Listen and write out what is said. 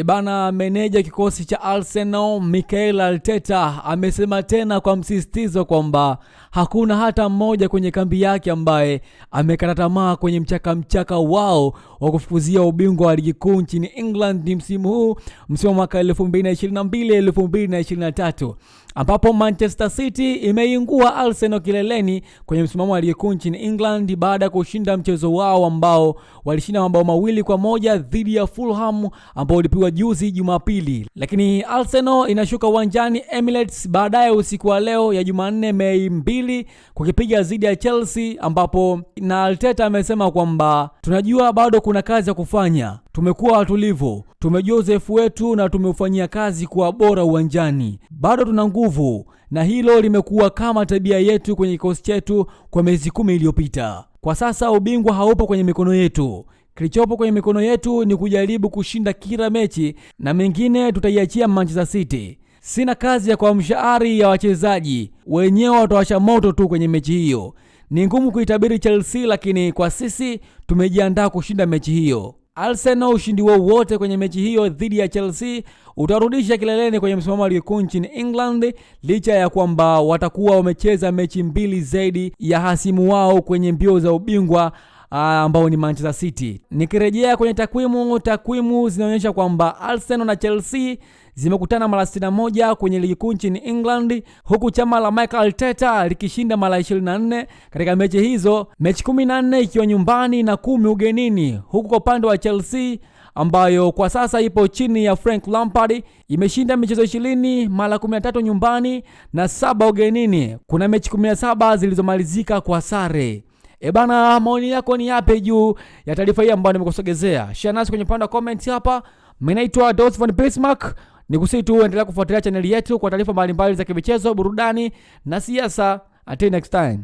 Ibana, meneja kikosi cha Arsenal Mikel Arteta amesema tena kwa msisitizo kwamba hakuna hata mmoja kwenye kambi yake ambaye amekata tamaa kwenye mchaka mchaka wao wa kufukuzia ubingwa wa ligi kuu nchini England msimu huu, msimu wa mwaka 2022 2023 ambapo Manchester City imeingua Arsenal kileleni kwenye msimamo wa ligi kuu nchini England baada ya kushinda mchezo wao ambao walishinda mabao mawili kwa moja dhidi ya Fulham ambao ulipigwa juzi Jumapili. Lakini Arsenal inashuka uwanjani Emirates baadaye usiku wa leo ya Jumanne Mei mbili kukipiga dhidi ya Chelsea, ambapo na Arteta amesema kwamba tunajua bado kuna kazi ya kufanya tumekuwa watulivu, tumejua uzoefu wetu na tumeufanyia kazi kwa bora uwanjani. Bado tuna nguvu, na hilo limekuwa kama tabia yetu kwenye kikosi chetu kwa miezi kumi iliyopita. Kwa sasa ubingwa haupo kwenye mikono yetu. Kilichopo kwenye mikono yetu ni kujaribu kushinda kila mechi, na mengine tutaiachia Manchester City. Sina kazi ya kuamsha ari ya wachezaji, wenyewe watawasha moto tu kwenye mechi hiyo. Ni ngumu kuitabiri Chelsea, lakini kwa sisi tumejiandaa kushinda mechi hiyo. Arsenal ushindi wowote kwenye mechi hiyo dhidi ya Chelsea utarudisha kileleni kwenye msimamo wa ligi kuu nchini England, licha ya kwamba watakuwa wamecheza mechi mbili zaidi ya hasimu wao kwenye mbio za ubingwa ambao ni Manchester City. Nikirejea kwenye takwimu, takwimu zinaonyesha kwamba Arsenal na Chelsea zimekutana mara 61 kwenye ligi kuu nchini England, huku chama la Mikel Arteta likishinda mara 24 katika mechi hizo, mechi 14 ikiwa nyumbani na kumi ugenini, huku kwa upande wa Chelsea ambayo kwa sasa ipo chini ya Frank Lampard imeshinda michezo 20 mara 13 nyumbani na saba ugenini. Kuna mechi 17 zilizomalizika kwa sare. E bana, maoni yako ni yapi juu ya taarifa hii ambayo nimekusogezea? Share nasi kwenye upande wa comment hapa. Mimi naitwa Dos von Bismarck. Nikusii tu endelea kufuatilia chaneli yetu kwa taarifa mbalimbali za kimichezo, burudani na siasa. Until next time.